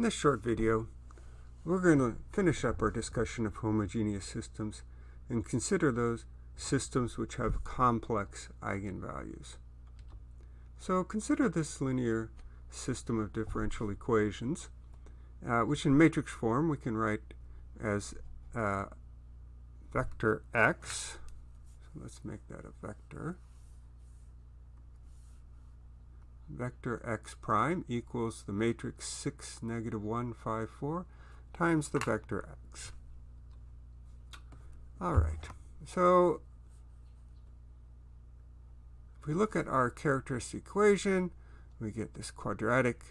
In this short video, we're going to finish up our discussion of homogeneous systems and consider those systems which have complex eigenvalues. So consider this linear system of differential equations, uh, which in matrix form we can write as uh, vector x. So let's make that a vector vector x prime equals the matrix 6, negative 1, 5, 4 times the vector x. All right, so if we look at our characteristic equation, we get this quadratic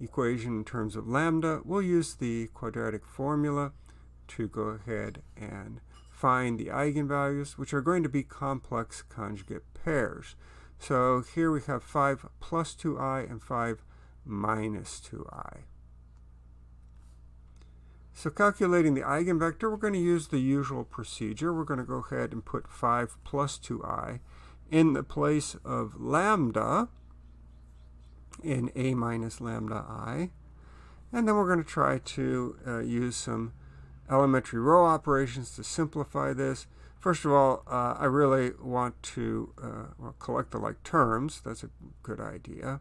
equation in terms of lambda. We'll use the quadratic formula to go ahead and find the eigenvalues, which are going to be complex conjugate pairs. So here we have 5 plus 2i and 5 minus 2i. So calculating the eigenvector, we're going to use the usual procedure. We're going to go ahead and put 5 plus 2i in the place of lambda in a minus lambda i. And then we're going to try to uh, use some elementary row operations to simplify this. First of all, uh, I really want to uh, well, collect the like terms. That's a good idea.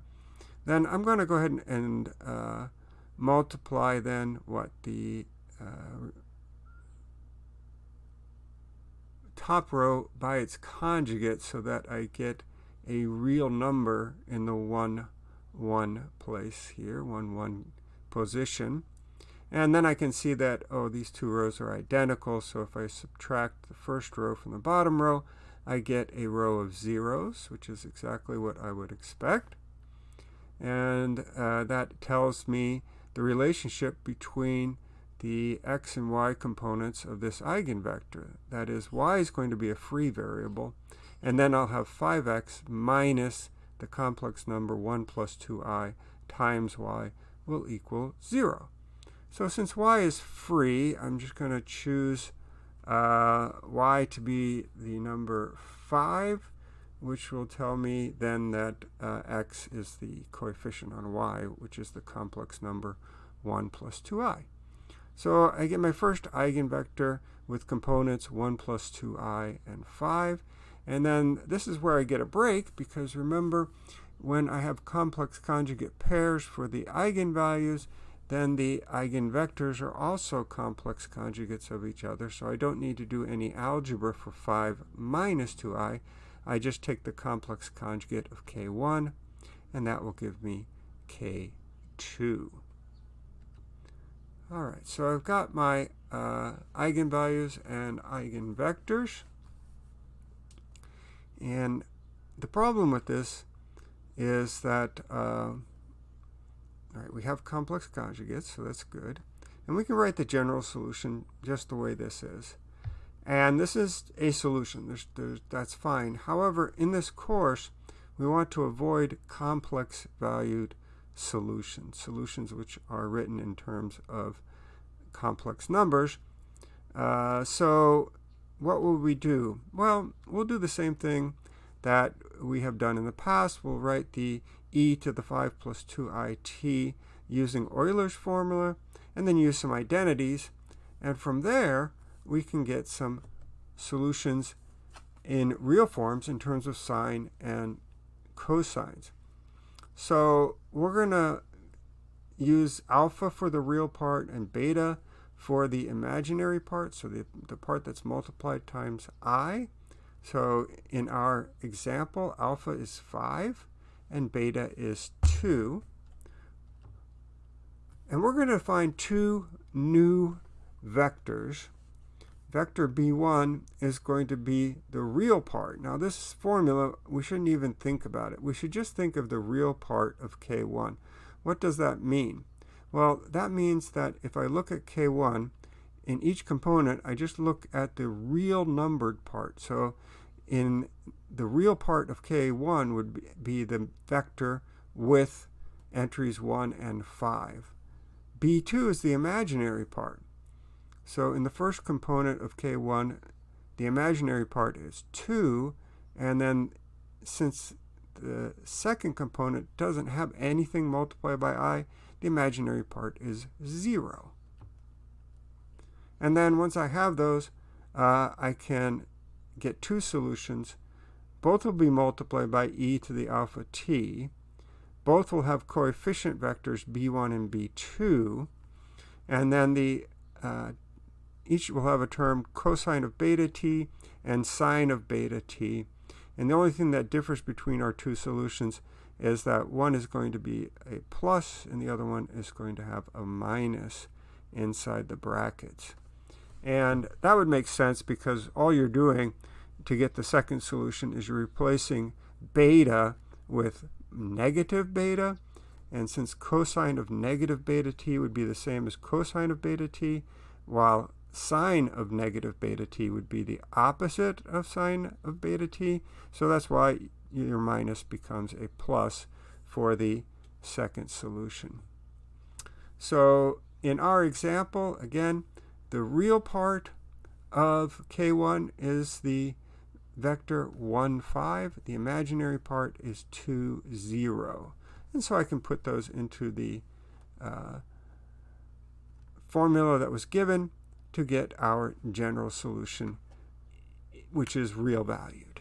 Then I'm going to go ahead and, and uh, multiply then what the uh, top row by its conjugate so that I get a real number in the 1, 1 place here, 1, 1 position. And then I can see that, oh, these two rows are identical. So if I subtract the first row from the bottom row, I get a row of zeros, which is exactly what I would expect. And uh, that tells me the relationship between the x and y components of this eigenvector. That is, y is going to be a free variable. And then I'll have 5x minus the complex number 1 plus 2i times y will equal 0. So since y is free, I'm just going to choose uh, y to be the number 5, which will tell me then that uh, x is the coefficient on y, which is the complex number 1 plus 2i. So I get my first eigenvector with components 1 plus 2i and 5. And then this is where I get a break because remember when I have complex conjugate pairs for the eigenvalues, then the eigenvectors are also complex conjugates of each other, so I don't need to do any algebra for 5 minus 2i. I just take the complex conjugate of k1, and that will give me k2. All right, so I've got my uh, eigenvalues and eigenvectors. And the problem with this is that uh, all right, we have complex conjugates, so that's good. And we can write the general solution just the way this is. And this is a solution. There's, there's, that's fine. However, in this course, we want to avoid complex valued solutions, solutions which are written in terms of complex numbers. Uh, so what will we do? Well, we'll do the same thing that we have done in the past. We'll write the e to the 5 plus 2it using Euler's formula, and then use some identities. And from there, we can get some solutions in real forms in terms of sine and cosines. So we're going to use alpha for the real part and beta for the imaginary part, so the, the part that's multiplied times i. So in our example, alpha is 5 and beta is 2. And we're going to find two new vectors. Vector b1 is going to be the real part. Now this formula, we shouldn't even think about it. We should just think of the real part of k1. What does that mean? Well, that means that if I look at k1, in each component, I just look at the real numbered part. So in the real part of K1 would be the vector with entries 1 and 5. B2 is the imaginary part. So in the first component of K1, the imaginary part is 2, and then since the second component doesn't have anything multiplied by i, the imaginary part is 0. And then once I have those, uh, I can get two solutions. Both will be multiplied by e to the alpha t. Both will have coefficient vectors b1 and b2. And then the uh, each will have a term cosine of beta t and sine of beta t. And the only thing that differs between our two solutions is that one is going to be a plus and the other one is going to have a minus inside the brackets. And that would make sense because all you're doing to get the second solution is you're replacing beta with negative beta. And since cosine of negative beta t would be the same as cosine of beta t, while sine of negative beta t would be the opposite of sine of beta t. So that's why your minus becomes a plus for the second solution. So in our example, again, the real part of k1 is the vector 1, 5. The imaginary part is 2, 0. And so I can put those into the uh, formula that was given to get our general solution, which is real valued.